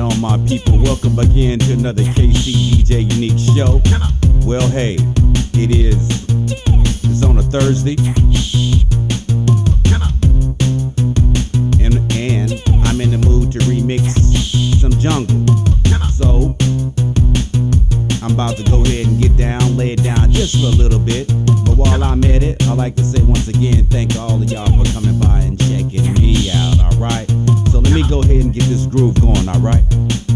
on, my people? Welcome again to another KC DJ Unique show. Well, hey, it is. It's on a Thursday. And, and I'm in the mood to remix some jungle. So, I'm about to go ahead and get down, lay it down just for a little bit. But while I'm at it, I'd like to say once again, thank all of y'all for coming by ahead and get this groove going, alright?